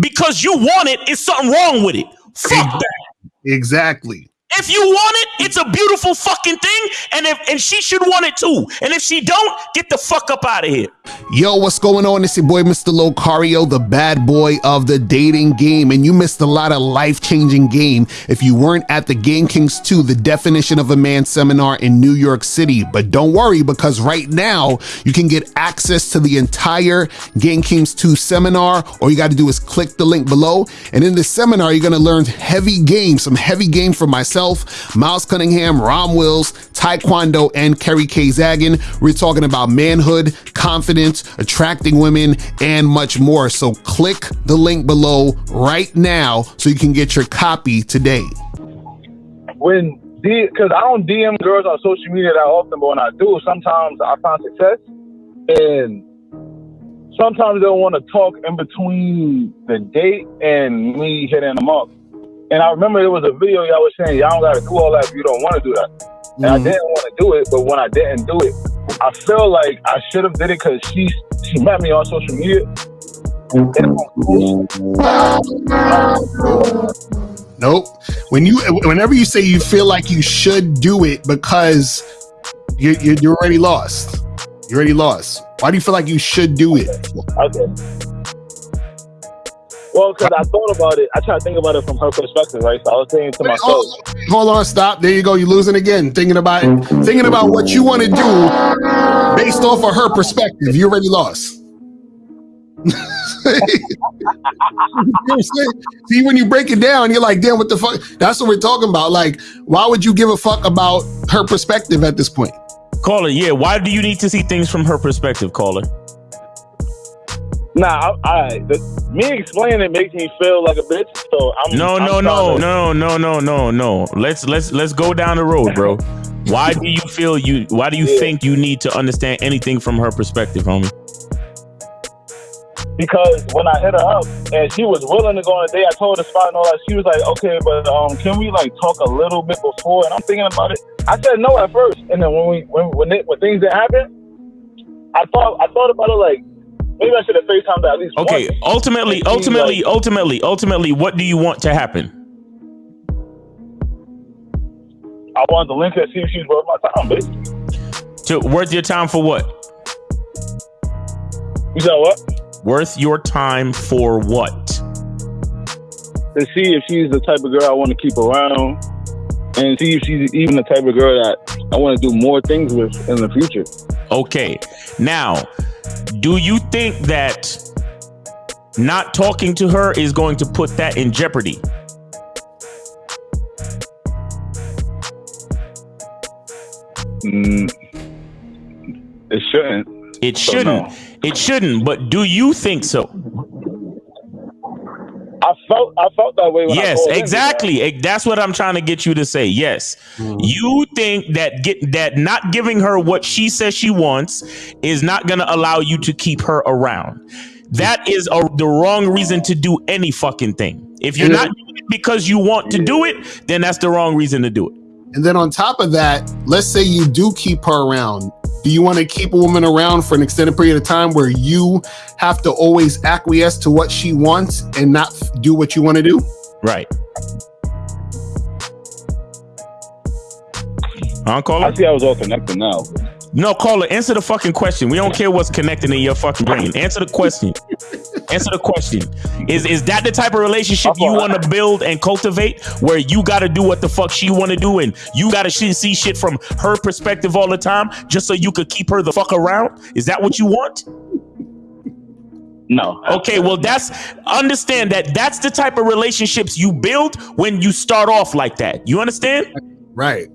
because you want it, it, is something wrong with it. Fuck that. Exactly. If you want it, it's a beautiful fucking thing, and if and she should want it too. And if she don't, get the fuck up out of here. Yo, what's going on? It's your boy, Mr. Locario, the bad boy of the dating game. And you missed a lot of life changing game if you weren't at the Game Kings 2, the definition of a man seminar in New York City. But don't worry, because right now you can get access to the entire Game Kings 2 seminar. All you got to do is click the link below. And in this seminar, you're going to learn heavy game, some heavy game from myself, Miles Cunningham, Rom Wills, Taekwondo, and Kerry K. Zagan. We're talking about manhood, confidence, attracting women, and much more. So click the link below right now so you can get your copy today. when because I don't DM girls on social media that often, but when I do, sometimes I find success, and sometimes they'll want to talk in between the date and me hitting them up. And I remember there was a video y'all was saying y'all don't gotta do all that if you don't want to do that. And I mm-hmm. didn't want to do it, but when I didn't do it, I feel like I should have did it because she she met me on social media. Nope. When you, whenever you say you feel like you should do it because you, you, you're already lost. You're already lost. Why do you feel like you should do it? Okay. Well, because I thought about it, I try to think about it from her perspective, right? So I was thinking to myself, Hold, hold on, stop. There you go. You're losing again. Thinking about it, thinking about what you want to do based off of her perspective. You already lost. You know what I'm saying? See, when you break it down, you're like, damn, what the fuck? That's what we're talking about. Like, why would you give a fuck about her perspective at this point? Caller, yeah. Why do you need to see things from her perspective, caller? Nah, I, I the, me explaining it makes me feel like a bitch. So I'm No, I'm no, no, to- no, no, no, no, no. Let's let's let's go down the road, bro. Why do you feel you? Why do you Yeah. think you need to understand anything from her perspective, homie? Because when I hit her up and she was willing to go on a date, I told her the spot and all that. She was like, "Okay, but um, can we like talk a little bit before?" And I'm thinking about it. I said no at first, and then when we when when, it, when things didn't happen, I thought I thought about it like maybe I should have FaceTimed at least Okay, once. ultimately, ultimately, like- ultimately, ultimately, what do you want to happen? I wanted to link her, see if she's worth my time, bitch. To worth your time for what? You said what? Worth your time for what? To see if she's the type of girl I want to keep around, and see if she's even the type of girl that I want to do more things with in the future. Okay. Now, do you think that not talking to her is going to put that in jeopardy? Mm, it shouldn't. It shouldn't. no. It shouldn't, but do you think so? I felt that way. When yes, called in, exactly. That's what I'm trying to get you to say. Yes. Mm-hmm. You think that get that not giving her what she says she wants is not going to allow you to keep her around. That is a, the wrong reason to do any fucking thing. If you're Yeah. not doing it because you want to do it, then that's the wrong reason to do it. And then on top of that, let's say you do keep her around. Do you want to keep a woman around for an extended period of time where you have to always acquiesce to what she wants and not do what you want to do? Right. Huh, I see I was all connected now. No, caller, answer the fucking question. We don't care what's connecting in your fucking brain. Answer the question. answer the question. Is is that the type of relationship you want to build and cultivate where you got to do what the fuck she want to do and you got to see shit from her perspective all the time just so you could keep her the fuck around? Is that what you want? No. Okay, well that's understand that that's the type of relationships you build when you start off like that. You understand? Right.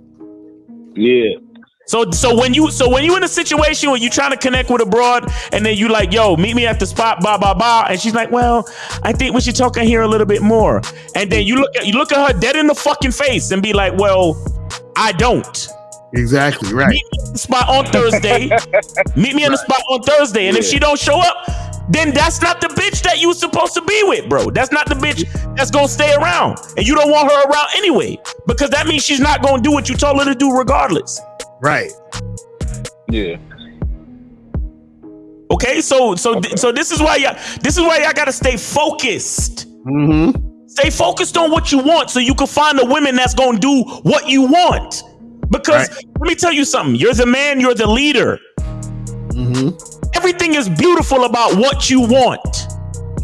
Yeah. So so when you so when you in a situation where you trying to connect with a broad and then you like, yo, meet me at the spot, blah blah blah, and she's like, well, I think we should talk in here a little bit more. And then you look at you look at her dead in the fucking face and be like, well, I don't. Exactly. Right. Meet me at the spot on Thursday. meet me on the spot on Thursday, and if she don't show up, then that's not the bitch that you was supposed to be with, bro. That's not the bitch that's gonna stay around, and you don't want her around anyway, because that means she's not gonna do what you told her to do, regardless. Right. Yeah. Okay, so so okay. so this is why y'all this is why y'all gotta stay focused. Mm-hmm. Stay focused on what you want so you can find the women that's gonna do what you want. Because right. let me tell you something, you're the man, you're the leader. Mm-hmm. Everything is beautiful about what you want.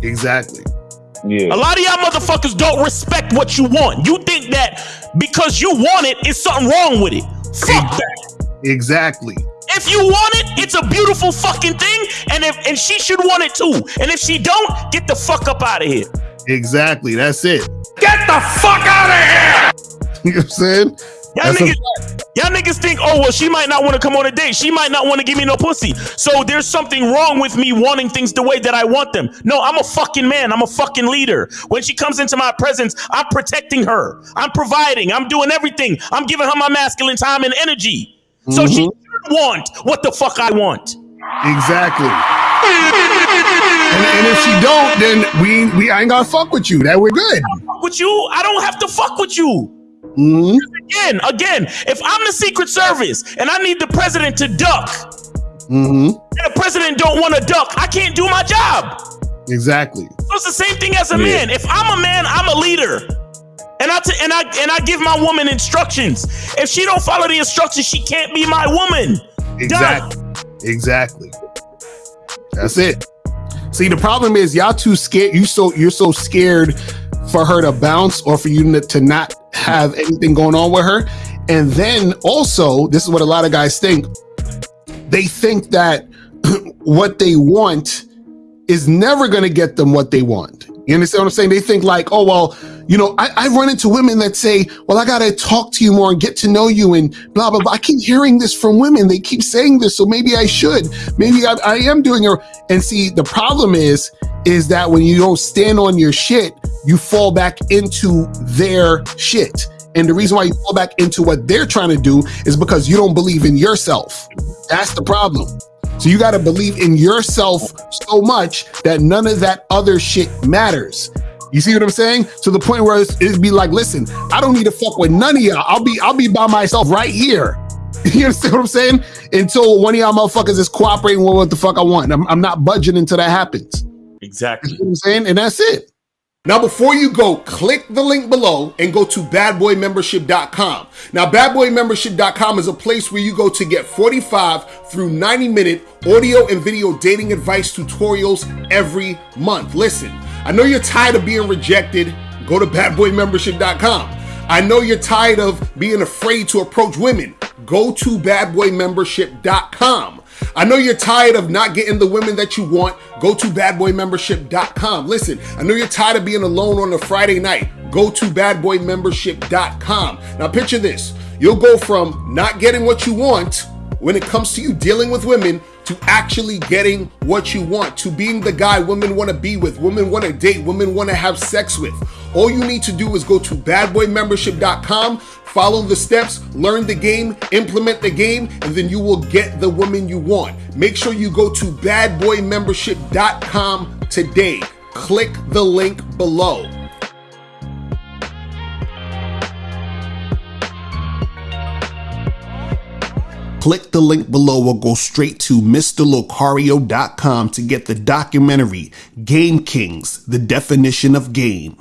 Exactly. Yeah. A lot of y'all motherfuckers don't respect what you want. You think that because you want it, it's something wrong with it. Fuck that. Exactly. If you want it, it's a beautiful fucking thing, and if and she should want it too. And if she don't, get the fuck up out of here. Exactly. That's it. Get the fuck out of here. You know what I'm saying? Y'all niggas, y'all niggas think, oh well, she might not want to come on a date. She might not want to give me no pussy. So there's something wrong with me wanting things the way that I want them. No, I'm a fucking man. I'm a fucking leader. When she comes into my presence, I'm protecting her. I'm providing. I'm doing everything. I'm giving her my masculine time and energy. Mm-hmm. So she mm-hmm. should want what the fuck I want. Exactly. And, and, if she don't, then we we ain't gonna fuck with you. That we're good. with you, I don't have to fuck with you. Mm-hmm. Again, again, if I'm the Secret Service and I need the president to duck, mm-hmm. and the president don't want to duck, I can't do my job. Exactly. So it's the same thing as a yeah. man. If I'm a man, I'm a leader. And and I and I give my woman instructions. If she don't follow the instructions, she can't be my woman. Exactly. Done. Exactly. That's it. See, the problem is y'all too scared. You so you're so scared for her to bounce or for you to not have anything going on with her. And then also, this is what a lot of guys think. They think that what they want is never going to get them what they want. You understand what I'm saying? They think like, oh, well, you know, I, I run into women that say, well, I got to talk to you more and get to know you and blah, blah, blah. I keep hearing this from women. They keep saying this. So maybe I should. Maybe I, I am doing it. And see, the problem is, is that when you don't stand on your shit, you fall back into their shit. And the reason why you fall back into what they're trying to do is because you don't believe in yourself. That's the problem. So you got to believe in yourself so much that none of that other shit matters. You see what I'm saying? To the point where it'd be like, listen, I don't need to fuck with none of y'all. I'll be, I'll be by myself right here. You understand what I'm saying? Until one of y'all motherfuckers is cooperating with what the fuck I want. I'm, I'm not budging until that happens. Exactly. You know what I'm saying? And that's it. Now, before you go, click the link below and go to badboymembership.com. Now, badboymembership.com is a place where you go to get 45 through 90 minute audio and video dating advice tutorials every month. Listen, I know you're tired of being rejected. Go to badboymembership.com. I know you're tired of being afraid to approach women. Go to badboymembership.com. I know you're tired of not getting the women that you want. Go to badboymembership.com. Listen, I know you're tired of being alone on a Friday night. Go to badboymembership.com. Now, picture this you'll go from not getting what you want when it comes to you dealing with women to actually getting what you want, to being the guy women want to be with, women want to date, women want to have sex with. All you need to do is go to badboymembership.com, follow the steps, learn the game, implement the game, and then you will get the woman you want. Make sure you go to badboymembership.com today. Click the link below. Click the link below or go straight to MrLocario.com to get the documentary Game Kings, The Definition of Game.